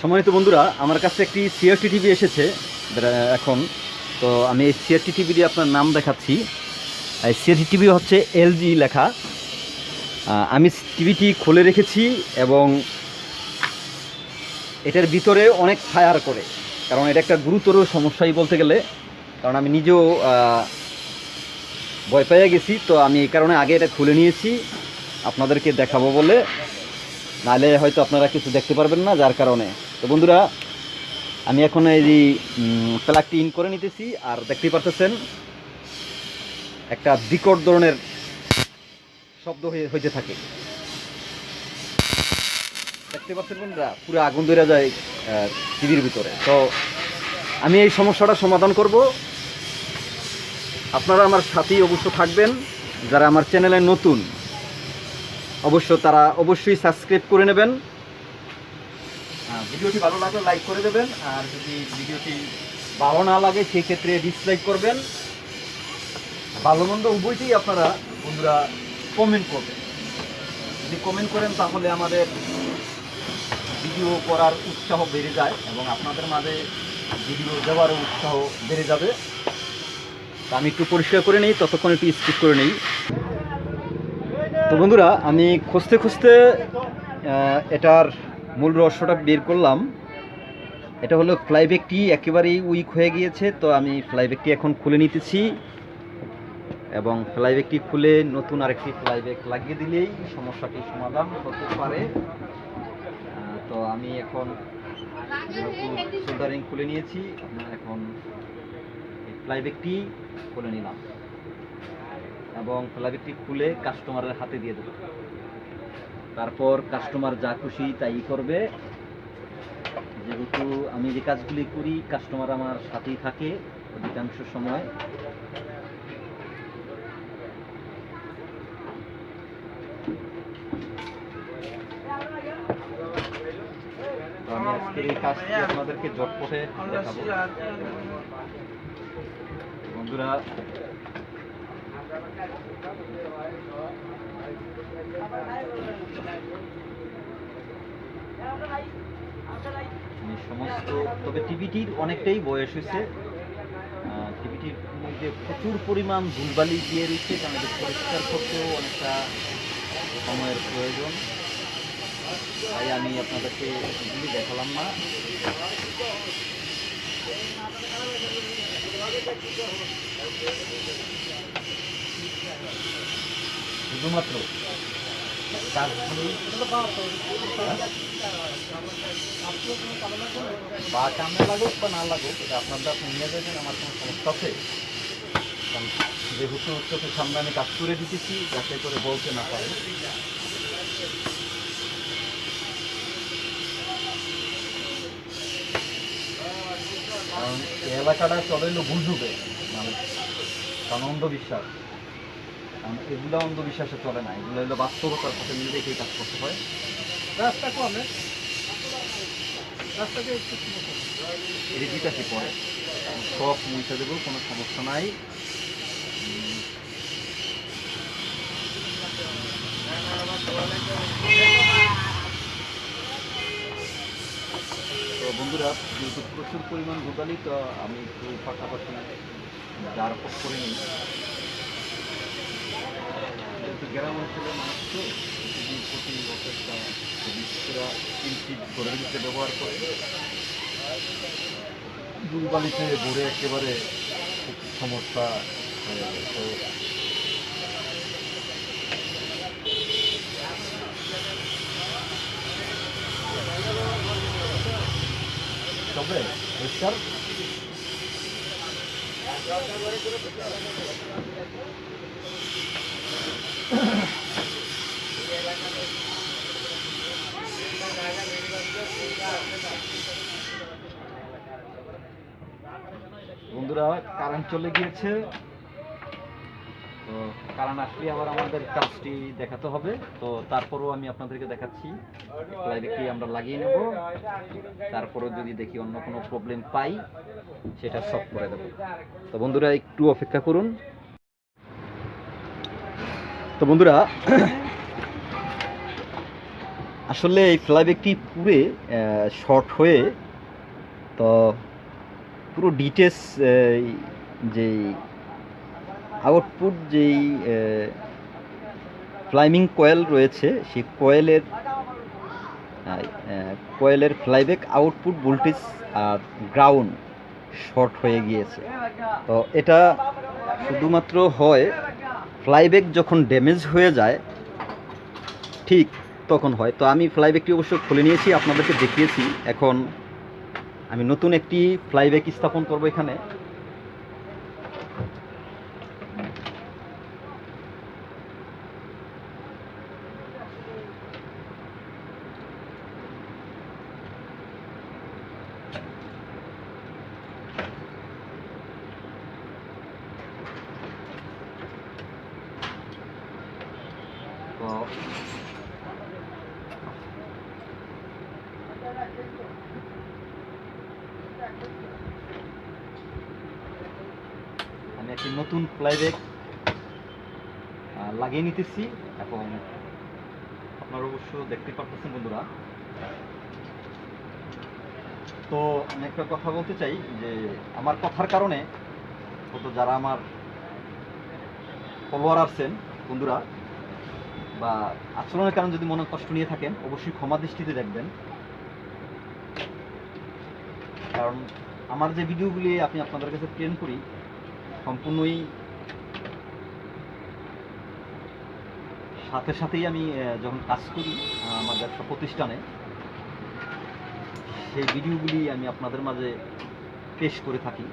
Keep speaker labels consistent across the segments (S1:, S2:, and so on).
S1: সম্মানিত বন্ধুরা, আমার কাছে একটি সিআরটি টিভি এসেছে। এখন, তো আমি এই সিআরটি টিভিটি আপনার নাম দেখাচ্ছি। সিআরটি টিভি হচ্ছে এলজি লেখা। আমি টিভিটি খুলে রেখেছি এবং এটার ভিতরে অনেক ফায়ার করে। কারণ এটা একটা গুরুতর সমস্যাই বলতে গেলে। কারণ আমি নিজেও ভয় পেয়ে গেছি, তো আমি এই কারণে আগে এটা খুলে নিয়েছি। আপনাদেরকে দেখাবো বলে। নাহলে হয়তো আপনারা কিছু দেখতে পারবেন না, যার কারণে। তো বন্ধুরা, আমি এখন এই প্লাগটি ইন করে নিতেছি, আর দেখতেই পারতেছেন, একটা বিকট ধরনের শব্দ হইতে থাকে। দেখতে পাচ্ছেন বন্ধুরা, পুরো আগুন ধরে যায় টিভির ভিতরে। তো আমি এই সমস্যাটা সমাধান করব। আপনারা আমার সাথেই অবশ্য থাকবেন। যারা আমার চ্যানেলে নতুন, অবশ্য তারা অবশ্যই সাবস্ক্রাইব করে নেবেন। ভিডিওটি ভালো লাগলে লাইক করে দেবেন, আর যদি ভিডিওটি ভালো না লাগে সেই ক্ষেত্রে ডিসলাইক করবেন। ভালো মন্দ উভয়টি আপনারা বন্ধুরা কমেন্ট করবেন। যদি কমেন্ট করেন, তাহলে আমাদের ভিডিও করার উৎসাহ বেড়ে যায় এবং আপনাদের মাঝে ভিডিও দেওয়ারও উৎসাহ বেড়ে যাবে। আমি একটু পরিষ্কার করে নিই, ততক্ষণ একটু স্কিপ করে নিই। তো বন্ধুরা, আমি খুঁজতে খুঁজতে এটার মূল রহস্যটা বের করলাম। এটা হলো ফ্লাইব্যাগটি একেবারেই উইক হয়ে গিয়েছে, তো আমি ফ্লাইব্যাগটি এখন খুলে নিতেছি। এবং ফ্লাইব্যাগটি খুলে নতুন আরেকটি ফ্লাইব্যাগ লাগিয়ে দিলেই সমস্যাটি সমাধান হতে পারে। তো আমি এখন সোল্ডারিং খুলে নিয়েছি আপনার এখন ফ্লাইব্যাগটি খুলে নিলাম। এবং ফ্লাইব্যাগটি খুলে কাস্টমারের হাতে দিয়ে দেবো। তারপর কাস্টমার যা খুশি তাই করবে। যেহেতু আমি যে কাজগুলি করি কাস্টমার আমার সাথেই থাকে অধিকাংশ সময়। আমি বন্ধুরা সমস্ত তবে টিভিটির অনেকটাই বয়স হয়েছে। টিভিটির মধ্যে প্রচুর পরিমাণ ধুলবালি দিয়ে রয়েছে, কারণ এটা পরিষ্কার করতেও অনেকটা সময়ের প্রয়োজন। তাই আমি আপনাদেরকে এগুলি দেখালাম না। শুধুমাত্র কাজগুলি বা কামে লাগুক বা না লাগুক, এটা আপনাদের আপনি নিয়ে যাবেন, আমার কোনো সমস্যা আছে। কারণ যেহেতু চোখের সামনে আমি কাজ করে দিতেছি, যাতে করে বলতে না পারে। কারণ এলাকাটা চলে বুঝবে মানে কারণ অন্ধবিশ্বাস এগুলো অন্ধবিশ্বাসে চলে না। এগুলো হলো বাস্তবতার সাথে মিলে রেখেই কাজ করতে হয়।
S2: রাস্তা কমে রাস্তাকে একটু
S1: এটি বিকাশে সব মুছে দেবো কোনো সমস্যা নাই। তো বন্ধুরা যেহেতু প্রচুর পরিমাণ গোদালি তো আমি একটু পাশাপাশি যার করে নিই। গ্রাম অঞ্চলের মানুষ তো প্রতি বছরটা বিশেষরা ইঞ্চিট করে দিতে ব্যবহার করে। দুর্বালিতে ভরে একেবারে সমস্যা তবে পরিষ্কার বন্ধুরা, কারেন্ট চলে গিয়েছে। তো কারেন্ট আসলে আবার আমাদের কাজটি দেখাতে হবে। তো তারপরও আমি আপনাদেরকে দেখাচ্ছি। লাইভে আমরা লাগিয়ে নেব? তারপরও যদি দেখি অন্য কোনো প্রবলেম পাই, সেটা সব করে দেবো। তো বন্ধুরা, একটু অপেক্ষা করুন। তো বন্ধুরা, আসলে এই ফ্লাইব্যাগটি পুরে শর্ট হয়ে, তো পুরো ডিটেলস যেই আউটপুট যেই ফ্লাইমিং কয়েল রয়েছে, সেই কয়েলের কয়েলের ফ্লাইব্যাক আউটপুট ভোল্টেজ আর গ্রাউন্ড শর্ট হয়ে গিয়েছে। তো এটা শুধুমাত্র হয় ফ্লাইব্যাক যখন ড্যামেজ হয়ে যায়, ঠিক তখন হয়। তো আমি ফ্লাইব্যাকটি অবশ্য খুলে নিয়েছি, আপনাদেরকে দেখিয়েছি। এখন আমি নতুন একটি ফ্লাইব্যাক স্থাপন করব এখানে। তো আমি একটি নতুন ফ্লাইব্যাগ লাগিয়ে নিতেছি এবং আপনারা অবশ্য দেখতে পারতেছেন বন্ধুরা। তো আমি একটা কথা বলতে চাই যে আমার কথার কারণে হয়তো যারা আমার ফলোয়ার আছেন বন্ধুরা বা আচরণের কারণে যদি মনে কষ্ট নিয়ে থাকেন, অবশ্যই ক্ষমা দৃষ্টিতে দেখবেন। কারণ আমার যে ভিডিওগুলি আমি আপনাদের কাছে প্লেন করি, সম্পূর্ণই সাথে সাথেই আমি যখন কাজ করি আমার ব্যবসা প্রতিষ্ঠানে, সেই ভিডিওগুলি আমি আপনাদের মাঝে পেশ করে থাকি।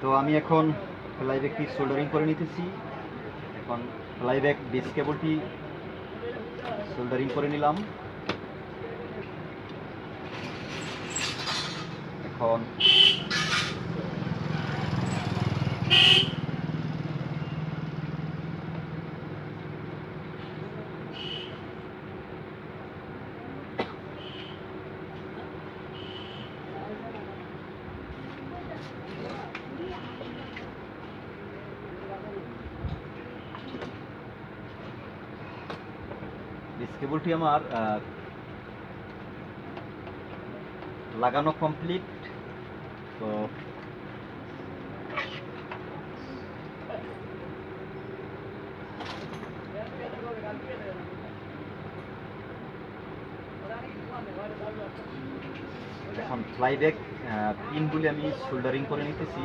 S1: তো আমি এখন ফ্লাইব্যাগটি সোল্ডারিং করে নিতেছি। এখন ফ্লাইব্যাগ বেস কেবলটি সোল্ডারিং করে নিলাম। এখন বেস কেবলটি আমার লাগানো কমপ্লিট তো এখন ফ্লাইব্যাক পিনগুলি আমি সোল্ডারিং করে নিতেছি।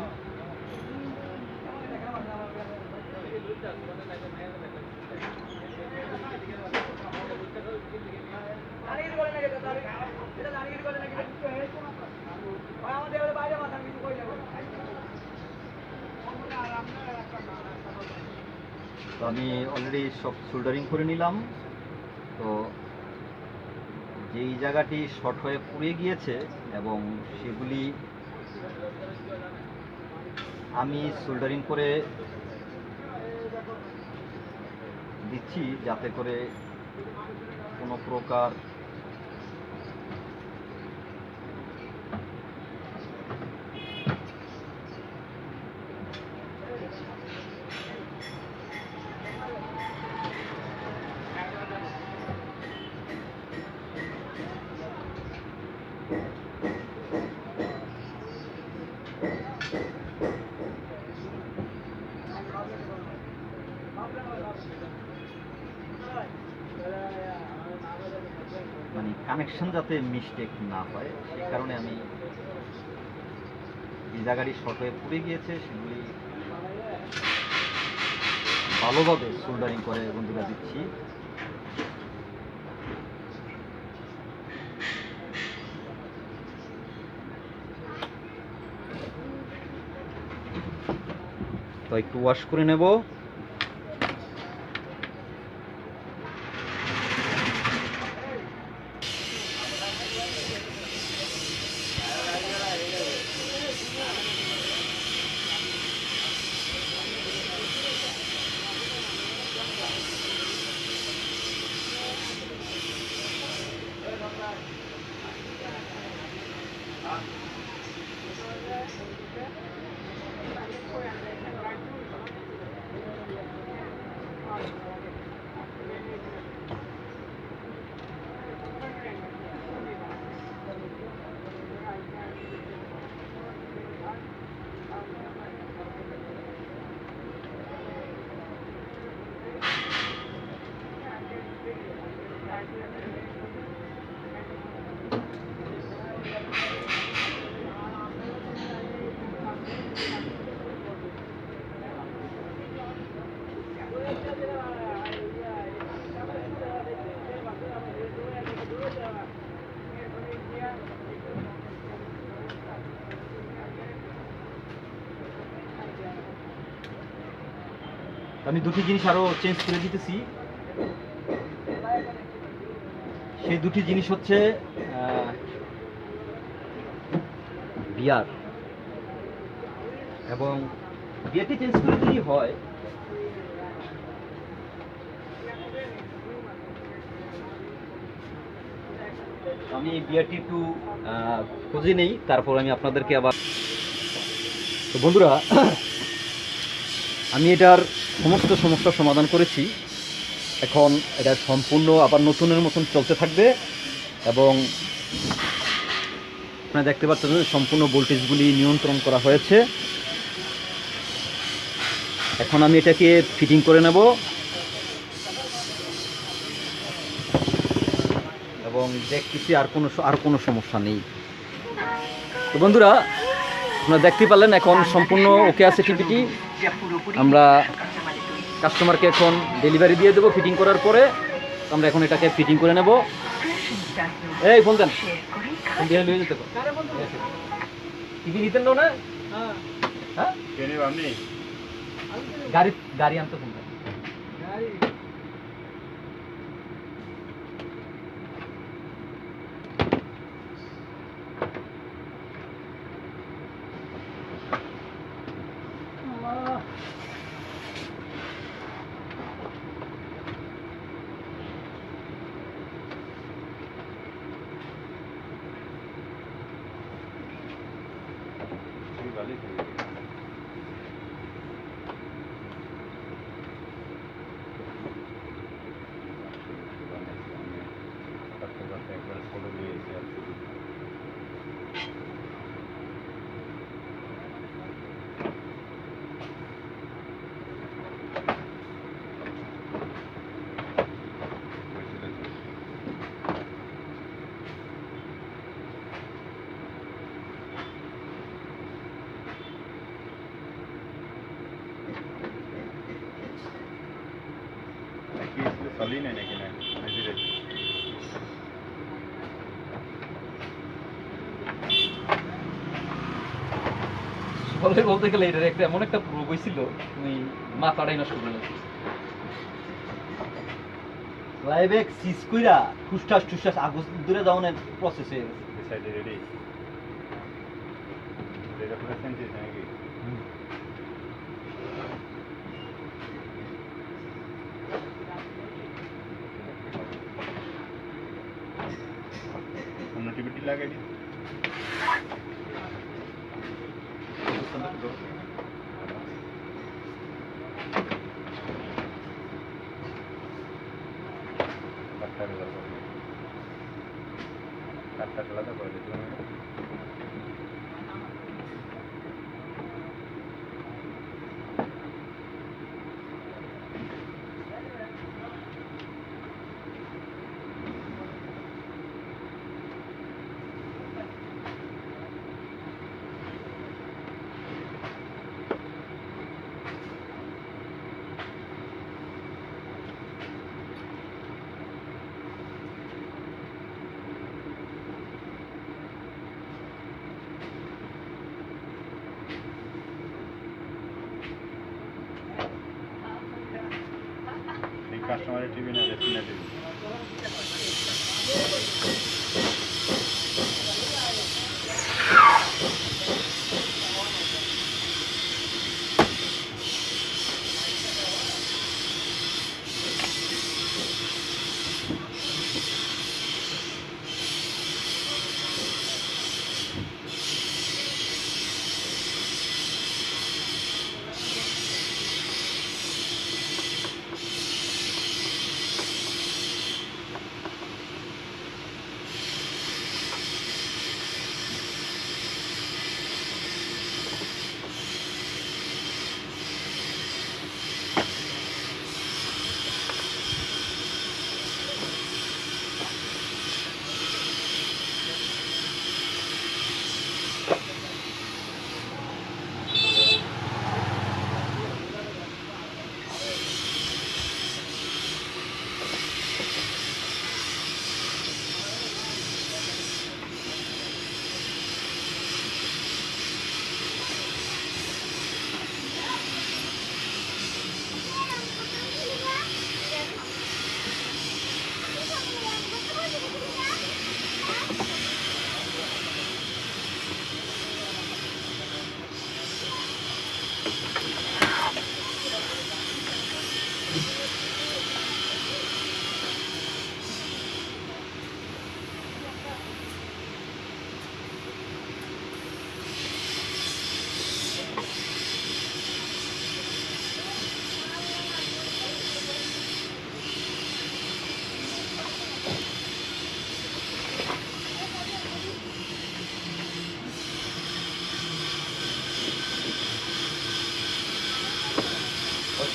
S1: তো আমি অলরেডি সব সোল্ডারিং করে নিলাম। তো যেই জায়গাটি শর্ট হয়ে পুড়ে গিয়েছে এবং সেগুলি আমি সোল্ডারিং করে দিচ্ছি যাতে করে কোনো প্রকার মানে কানেকশন যাতে মিস্টেক না হয়, সেই কারণে আমি যে গাড়ি শর্ট হয়ে পুড়ে গিয়েছে, সেগুলি ভালোভাবে সোল্ডারিং করে বন্ধুরা দিচ্ছি। তো একটু ওয়াশ করে নেব। আমি দুটি জিনিস আরও চেঞ্জ করে দিতেছি। সেই দুটি জিনিস হচ্ছে বিয়ার। এবং বিয়ারটি চেঞ্জ করে দিলেই হয়, আমি বিয়ারটি একটু খুঁজে নেই, তারপর আমি আপনাদেরকে আবার তো বন্ধুরা, আমি এটার সমস্ত সমস্যার সমাধান করেছি। এখন এটা সম্পূর্ণ আবার নতুনের মতন চলতে থাকবে এবং আপনারা দেখতে পাচ্ছেন সম্পূর্ণ ভোল্টেজগুলি নিয়ন্ত্রণ করা হয়েছে। এখন আমি এটাকে ফিটিং করে নেব এবং দেখতেছি আর কোনো আর কোনো সমস্যা নেই। তো বন্ধুরা, আপনারা দেখতে পারলেন এখন সম্পূর্ণ ওকে আছে টিভিটি আমরা কাস্টমারকে এখন ডেলিভারি দিয়ে দেবো ফিটিং করার পরে। আমরা এখন এটাকে ফিটিং করে নেব। এই ফোন দেন। ফোন দিয়ে নিয়ে যেতে টিভি নিতেন না হ্যাঁ। গাড়ি গাড়ি আনতে ফোন দেন বলে বলতে গেলে এটার একটা এমন একটা প্রোগ হয়েছিল তুমি মাথাটাই নষ্ট করে লাগছিস লাইবেক সিস কইরা ঠুসঠাস ঠুসঠাস আগুস দূরে যাওয়ার প্রসেস হয়ে গেছে।
S2: টিভিটি la que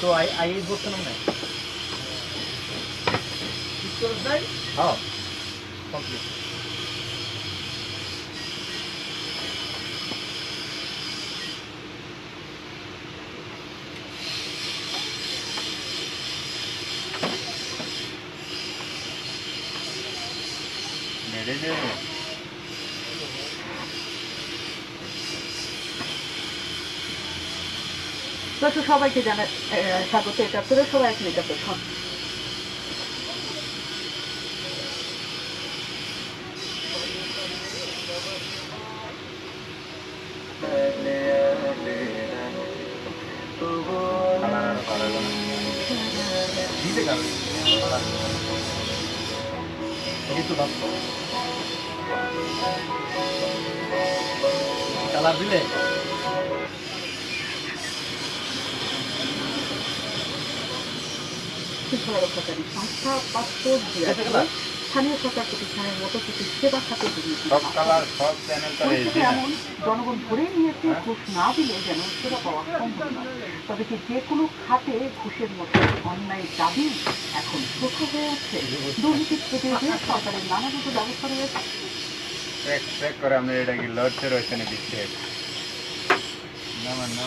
S1: তো আই আই বলছেন না হ্যাঁ কমপ্লিট
S2: মেরে
S3: সবাইকে জানা স্বাগত একাত্তরে সবাই এখন
S1: দিতে যাবে কালার দিলে?
S3: জনগণ ধরে নিয়েছে তবে কি যে কোনো খাতে ঘুষের মতো অন্যায় দাবি এখন ছোট হয়ে উঠছে দুর্নীতি প্রতিরোধে সরকারের নানাবিধ ব্যবস্থা রয়েছে
S2: করে আমরা এটা কি রয়েছে না দিচ্ছে না না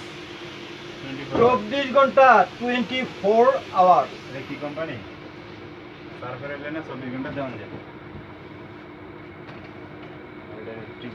S1: চব্বিশ ঘণ্টা টোয়েন্টি ফোর আওয়ার
S2: কি কোম্পানি তারপরে এলে না চব্বিশ ঘণ্টা দেওয়া যায়। ঠিক